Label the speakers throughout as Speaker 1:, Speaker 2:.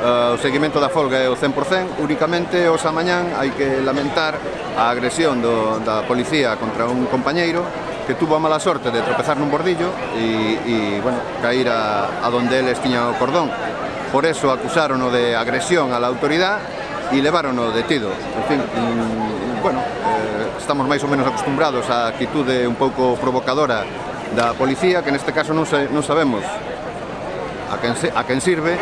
Speaker 1: Eh, o seguimento da folga é o 100%, únicamente os amañán hai que lamentar a agresión do, da policía contra un compañeiro que tuvo a mala sorte de tropezar nun bordillo e, e bueno, cair a, a donde eles tiñan o cordón. Por eso acusárono de agresión a la autoridade e levarono detido. En fin, mm, bueno, eh, estamos máis ou menos acostumbrados á actitude un pouco provocadora da policía, que neste caso non, se, non sabemos a quen, se, a quen sirve.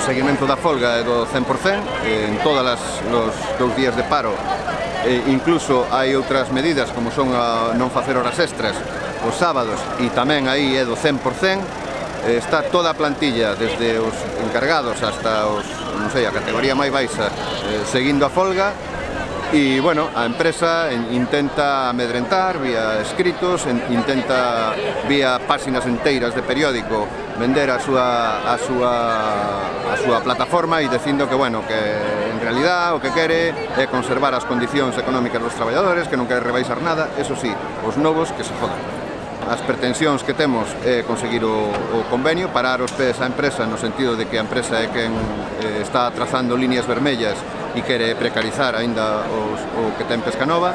Speaker 1: o seguimento da folga é do 100%, en todas as, los dous días de paro. E incluso hai outras medidas como son a non facer horas extras os sábados e tamén aí é do 100% está toda a plantilla desde os encargados hasta os, non sei, a categoría máis baixa eh, seguindo a folga e, bueno, a empresa intenta amedrentar vía escritos, intenta vía páxinas enteiras de periódico vender a súa, a súa, a súa plataforma e dicindo que, bueno, que en realidad o que quere é conservar as condicións económicas dos traballadores, que non quere rebaixar nada, eso sí, os novos que se jodan as pretensións que temos é conseguir o, o convenio, parar os pés á empresa no sentido de que a empresa é quen eh, está trazando líneas vermellas e quere precarizar aínda os, o que ten Pescanova.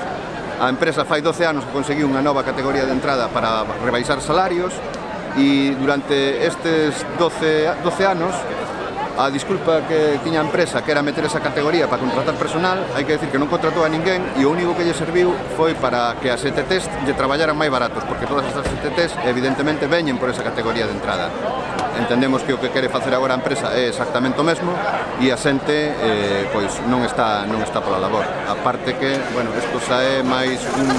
Speaker 1: A empresa fai 12 anos que conseguiu unha nova categoría de entrada para rebaixar salarios e durante estes 12, 12 anos a disculpa que tiña a empresa que era meter esa categoría para contratar personal, hai que decir que non contratou a ninguén e o único que lle serviu foi para que as ETTs lle traballaran máis baratos, porque todas estas ETTs evidentemente veñen por esa categoría de entrada. Entendemos que o que quere facer agora a empresa é exactamente o mesmo e a xente eh, pois non está non está pola labor. A parte que, bueno, isto xa é máis un,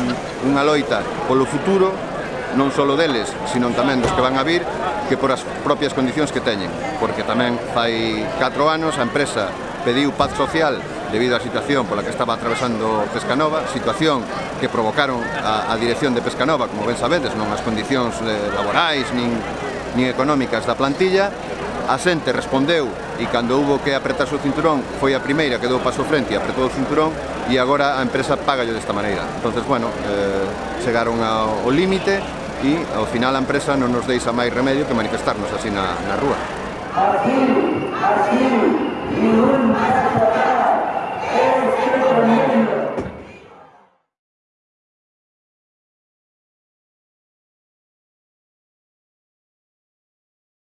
Speaker 1: unha loita polo futuro non só deles, sino tamén dos que van a vir, que por as propias condicións que teñen, porque tamén fai 4 anos a empresa pediu paz social debido á situación pola que estaba atravesando Pescanova, situación que provocaron a, a dirección de Pescanova, como ben sabedes, non as condicións eh, laborais nin, nin económicas da plantilla, a xente respondeu e cando hubo que apretar o cinturón foi a primeira que deu paso frente e apretou o cinturón e agora a empresa pagallo desta maneira. entonces bueno, eh, chegaron ao límite e ao final a empresa non nos deixa máis remedio que manifestarnos así na, na rúa. Aquí, aquí,